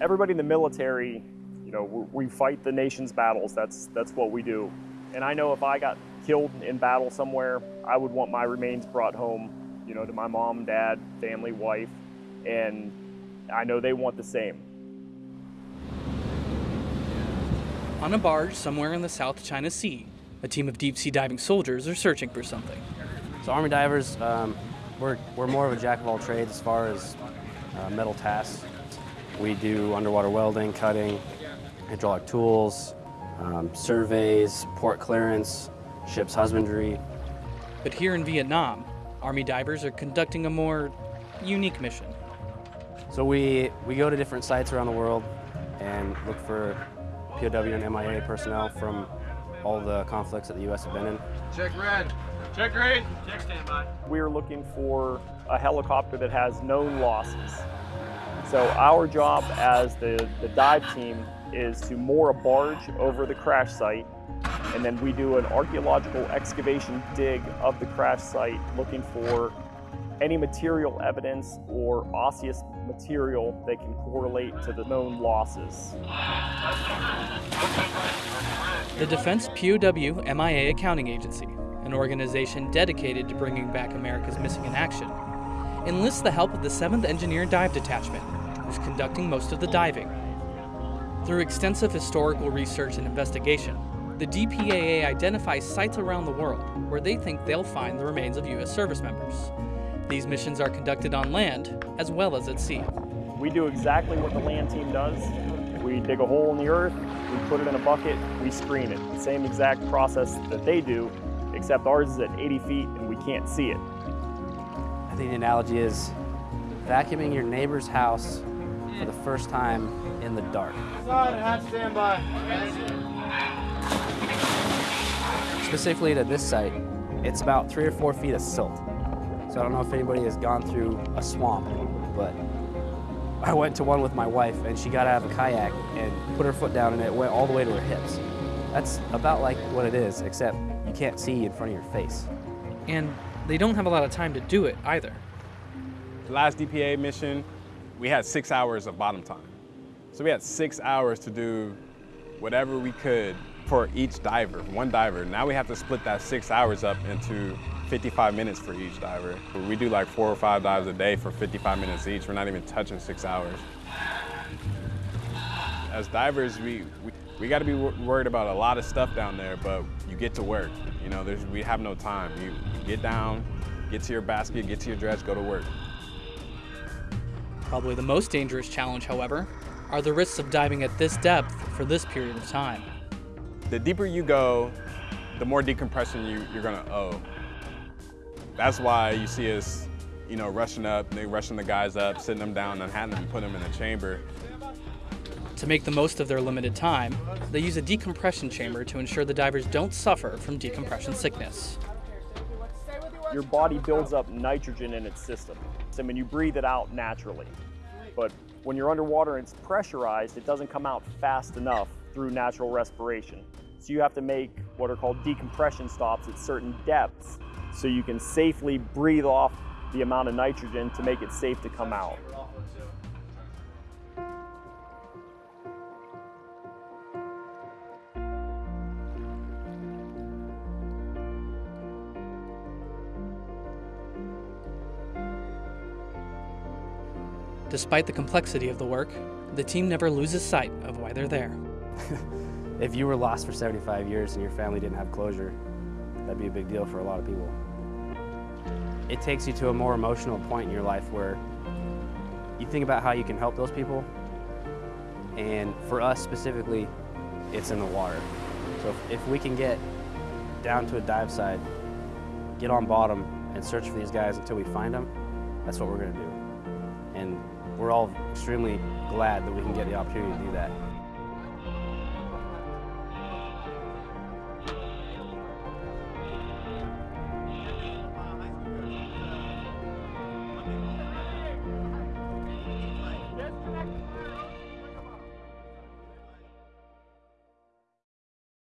everybody in the military, you know, we fight the nation's battles. That's, that's what we do. And I know if I got killed in battle somewhere, I would want my remains brought home, you know, to my mom, dad, family, wife, and I know they want the same. On a barge somewhere in the South China Sea, a team of deep sea diving soldiers are searching for something. So Army divers, um, we're, we're more of a jack of all trades as far as uh, metal tasks. We do underwater welding, cutting, hydraulic tools, um, surveys, port clearance, ship's husbandry. But here in Vietnam, Army divers are conducting a more unique mission. So we, we go to different sites around the world and look for POW and MIA personnel from all the conflicts that the U.S. have been in. Check red. Check green. Check standby. We are looking for a helicopter that has known losses. So our job as the, the dive team is to moor a barge over the crash site and then we do an archaeological excavation dig of the crash site looking for any material evidence or osseous material that can correlate to the known losses. The Defense POW MIA Accounting Agency, an organization dedicated to bringing back America's missing in action, enlists the help of the 7th Engineer Dive Detachment, who's conducting most of the diving. Through extensive historical research and investigation, the DPAA identifies sites around the world where they think they'll find the remains of U.S. service members. These missions are conducted on land as well as at sea. We do exactly what the land team does. We dig a hole in the earth, we put it in a bucket, we screen it. The same exact process that they do, except ours is at 80 feet and we can't see it. I think the analogy is vacuuming your neighbor's house for the first time in the dark. Specifically to this site, it's about three or four feet of silt. So I don't know if anybody has gone through a swamp, but I went to one with my wife and she got out of a kayak and put her foot down and it went all the way to her hips. That's about like what it is, except you can't see in front of your face. And they don't have a lot of time to do it either. The last DPA mission, we had six hours of bottom time. So we had six hours to do whatever we could for each diver, one diver. Now we have to split that six hours up into 55 minutes for each diver. We do like four or five dives a day for 55 minutes each. We're not even touching six hours. As divers, we, we, we got to be worried about a lot of stuff down there, but you get to work. You know, there's, we have no time. You, you get down, get to your basket, get to your dredge, go to work. Probably the most dangerous challenge, however, are the risks of diving at this depth for this period of time. The deeper you go, the more decompression you, you're gonna owe. That's why you see us, you know, rushing up, they rushing the guys up, sitting them down, and having them put them in a chamber. To make the most of their limited time, they use a decompression chamber to ensure the divers don't suffer from decompression sickness. Your body builds up nitrogen in its system. I mean, you breathe it out naturally. But when you're underwater and it's pressurized, it doesn't come out fast enough through natural respiration. So you have to make what are called decompression stops at certain depths so you can safely breathe off the amount of nitrogen to make it safe to come out. Despite the complexity of the work, the team never loses sight of why they're there. if you were lost for 75 years and your family didn't have closure, that'd be a big deal for a lot of people. It takes you to a more emotional point in your life where you think about how you can help those people. And for us specifically, it's in the water. So if, if we can get down to a dive side, get on bottom, and search for these guys until we find them, that's what we're going to do. And we're all extremely glad that we can get the opportunity to do that.